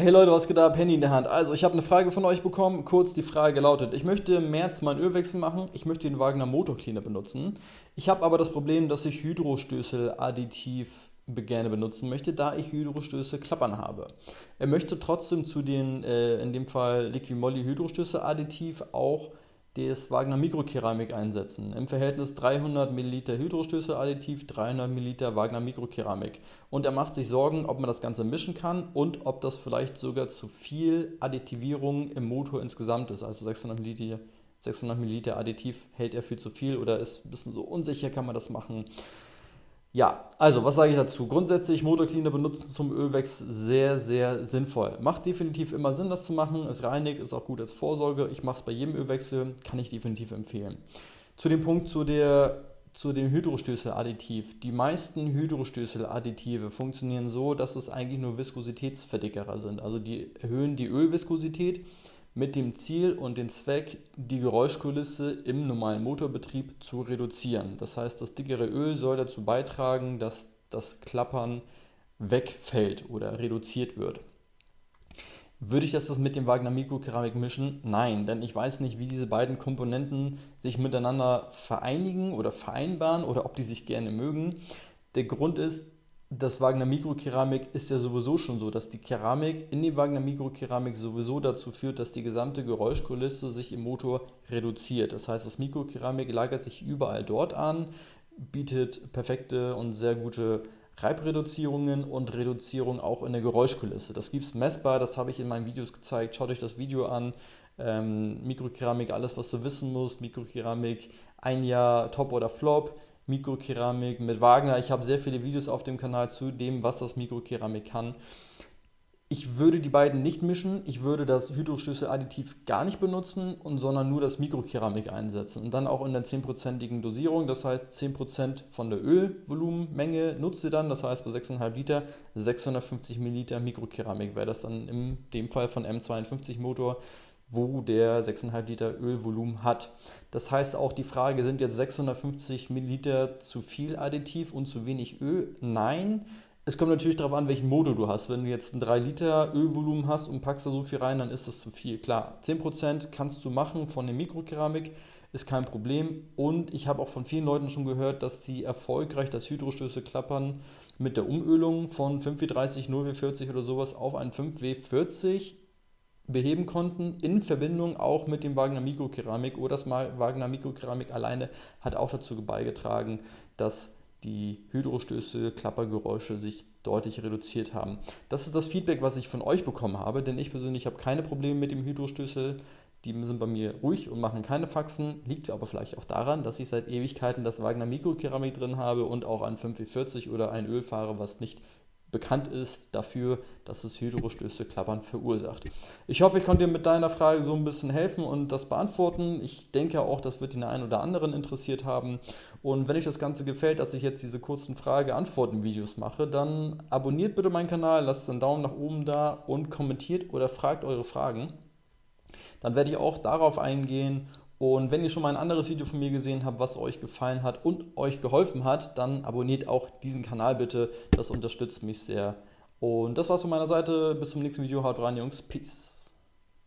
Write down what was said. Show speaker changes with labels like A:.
A: Hey Leute, was geht ab? Handy in der Hand. Also, ich habe eine Frage von euch bekommen. Kurz die Frage lautet: Ich möchte im März meinen Ölwechsel machen. Ich möchte den Wagner Motor Cleaner benutzen. Ich habe aber das Problem, dass ich Hydrostößel additiv gerne benutzen möchte, da ich Hydrostöße klappern habe. Er möchte trotzdem zu den, äh, in dem Fall Liquimolli Hydrostöße additiv auch das Wagner Mikrokeramik einsetzen. Im Verhältnis 300 ml Hydrostöße-Additiv, 300 ml Wagner Mikrokeramik. Und er macht sich Sorgen, ob man das Ganze mischen kann und ob das vielleicht sogar zu viel Additivierung im Motor insgesamt ist. Also 600 ml, 600 ml Additiv hält er für zu viel oder ist ein bisschen so unsicher, kann man das machen. Ja, also was sage ich dazu? Grundsätzlich Motorcleaner benutzen zum Ölwechsel sehr, sehr sinnvoll. Macht definitiv immer Sinn, das zu machen. Es reinigt, ist auch gut als Vorsorge. Ich mache es bei jedem Ölwechsel, kann ich definitiv empfehlen. Zu dem Punkt zu, der, zu dem Hydrostößel-Additiv. Die meisten Hydrostößel-Additive funktionieren so, dass es eigentlich nur Viskositätsverdickerer sind. Also die erhöhen die Ölviskosität mit dem Ziel und dem Zweck, die Geräuschkulisse im normalen Motorbetrieb zu reduzieren. Das heißt, das dickere Öl soll dazu beitragen, dass das Klappern wegfällt oder reduziert wird. Würde ich das mit dem Wagner Mikrokeramik mischen? Nein, denn ich weiß nicht, wie diese beiden Komponenten sich miteinander vereinigen oder vereinbaren oder ob die sich gerne mögen. Der Grund ist, das Wagner Mikrokeramik ist ja sowieso schon so, dass die Keramik in die Wagner Mikrokeramik sowieso dazu führt, dass die gesamte Geräuschkulisse sich im Motor reduziert. Das heißt, das Mikrokeramik lagert sich überall dort an, bietet perfekte und sehr gute Reibreduzierungen und Reduzierung auch in der Geräuschkulisse. Das gibt es messbar, das habe ich in meinen Videos gezeigt. Schaut euch das Video an. Ähm, Mikrokeramik, alles was du wissen musst. Mikrokeramik, ein Jahr Top oder Flop. Mikrokeramik mit Wagner. Ich habe sehr viele Videos auf dem Kanal zu dem, was das Mikrokeramik kann. Ich würde die beiden nicht mischen. Ich würde das Hydrostöße-Additiv gar nicht benutzen, und, sondern nur das Mikrokeramik einsetzen. Und dann auch in der 10%igen Dosierung. Das heißt, 10% von der Ölvolumenmenge nutzt ihr dann. Das heißt, bei 6,5 Liter 650 Milliliter Mikrokeramik wäre das dann in dem Fall von M52 Motor wo der 6,5 Liter Ölvolumen hat. Das heißt auch die Frage, sind jetzt 650 Milliliter zu viel Additiv und zu wenig Öl? Nein. Es kommt natürlich darauf an, welchen Motor du hast. Wenn du jetzt ein 3 Liter Ölvolumen hast und packst da so viel rein, dann ist das zu viel. Klar, 10% kannst du machen von der Mikrokeramik, ist kein Problem. Und ich habe auch von vielen Leuten schon gehört, dass sie erfolgreich das Hydrostöße klappern mit der Umölung von 5W30, 0W40 oder sowas auf ein 5W40 beheben konnten, in Verbindung auch mit dem Wagner Mikrokeramik oder das Wagner Mikrokeramik alleine hat auch dazu beigetragen, dass die Hydrostöße, Klappergeräusche sich deutlich reduziert haben. Das ist das Feedback, was ich von euch bekommen habe, denn ich persönlich habe keine Probleme mit dem Hydrostößel. Die sind bei mir ruhig und machen keine Faxen, liegt aber vielleicht auch daran, dass ich seit Ewigkeiten das Wagner Mikrokeramik drin habe und auch ein 5W40 oder ein Öl fahre, was nicht bekannt ist dafür, dass es Hydrostöße klappern verursacht. Ich hoffe, ich konnte dir mit deiner Frage so ein bisschen helfen und das beantworten. Ich denke auch, das wird den einen oder anderen interessiert haben. Und wenn euch das Ganze gefällt, dass ich jetzt diese kurzen Frage-Antworten-Videos mache, dann abonniert bitte meinen Kanal, lasst einen Daumen nach oben da und kommentiert oder fragt eure Fragen. Dann werde ich auch darauf eingehen und wenn ihr schon mal ein anderes Video von mir gesehen habt, was euch gefallen hat und euch geholfen hat, dann abonniert auch diesen Kanal bitte. Das unterstützt mich sehr. Und das war's von meiner Seite. Bis zum nächsten Video. Haut rein, Jungs. Peace.